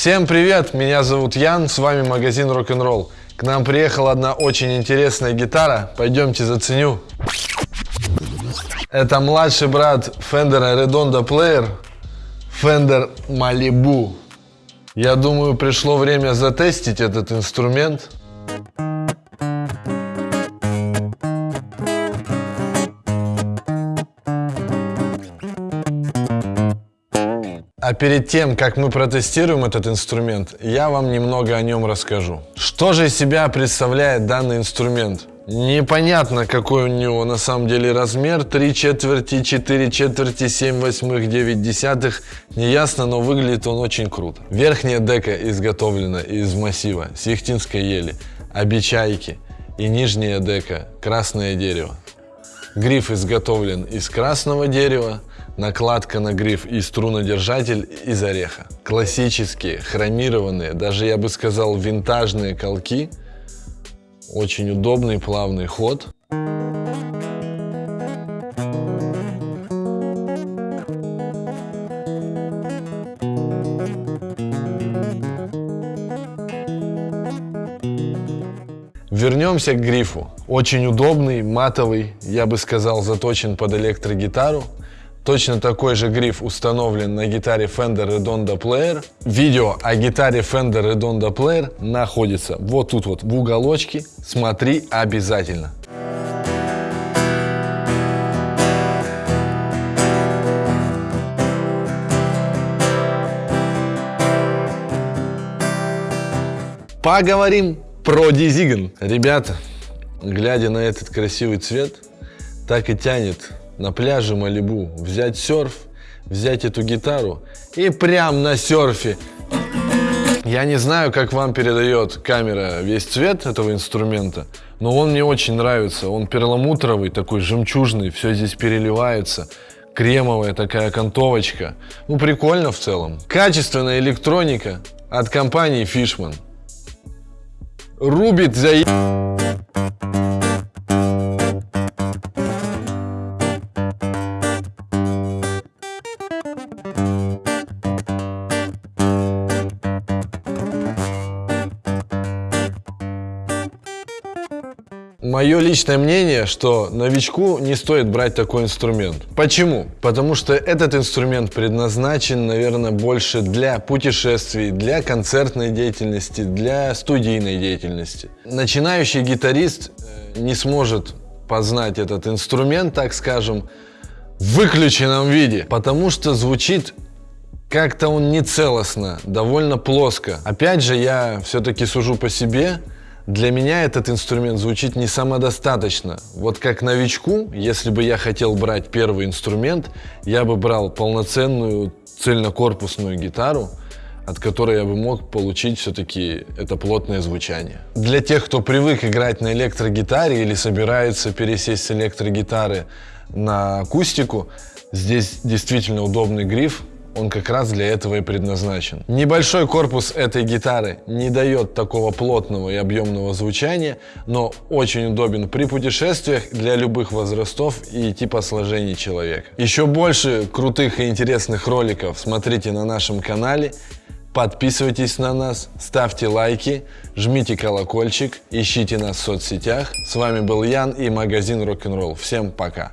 Всем привет, меня зовут Ян, с вами магазин Рок-н-ролл. К нам приехала одна очень интересная гитара, пойдемте заценю. Это младший брат Fender Redondo Player, Fender Malibu. Я думаю, пришло время затестить этот инструмент. А перед тем, как мы протестируем этот инструмент, я вам немного о нем расскажу. Что же из себя представляет данный инструмент? Непонятно, какой у него на самом деле размер. 3 четверти, 4 четверти, 7 восьмых, 9 десятых. Неясно, но выглядит он очень круто. Верхняя дека изготовлена из массива сихтинской ели, обечайки. И нижняя дека красное дерево. Гриф изготовлен из красного дерева, накладка на гриф и струнодержатель из ореха. Классические, хромированные, даже я бы сказал винтажные колки. Очень удобный плавный ход. Вернемся к грифу. Очень удобный, матовый, я бы сказал, заточен под электрогитару. Точно такой же гриф установлен на гитаре Fender Redondo Player. Видео о гитаре Fender Redondo Player находится вот тут вот в уголочке. Смотри обязательно. Поговорим про Дизиган. Ребята, глядя на этот красивый цвет, так и тянет на пляже Малибу взять серф, взять эту гитару и прям на серфе. Я не знаю, как вам передает камера весь цвет этого инструмента, но он мне очень нравится. Он перламутровый, такой жемчужный, все здесь переливается. Кремовая такая окантовочка. Ну, прикольно в целом. Качественная электроника от компании Fishman рубит за... Мое личное мнение, что новичку не стоит брать такой инструмент. Почему? Потому что этот инструмент предназначен, наверное, больше для путешествий, для концертной деятельности, для студийной деятельности. Начинающий гитарист э, не сможет познать этот инструмент, так скажем, в выключенном виде, потому что звучит как-то он нецелостно, довольно плоско. Опять же, я все-таки сужу по себе, для меня этот инструмент звучит не самодостаточно. Вот как новичку, если бы я хотел брать первый инструмент, я бы брал полноценную цельнокорпусную гитару, от которой я бы мог получить все-таки это плотное звучание. Для тех, кто привык играть на электрогитаре или собирается пересесть с электрогитары на акустику, здесь действительно удобный гриф, он как раз для этого и предназначен. Небольшой корпус этой гитары не дает такого плотного и объемного звучания, но очень удобен при путешествиях для любых возрастов и типа сложений человека. Еще больше крутых и интересных роликов смотрите на нашем канале. Подписывайтесь на нас, ставьте лайки, жмите колокольчик, ищите нас в соцсетях. С вами был Ян и магазин Рок-н-ролл. Всем пока!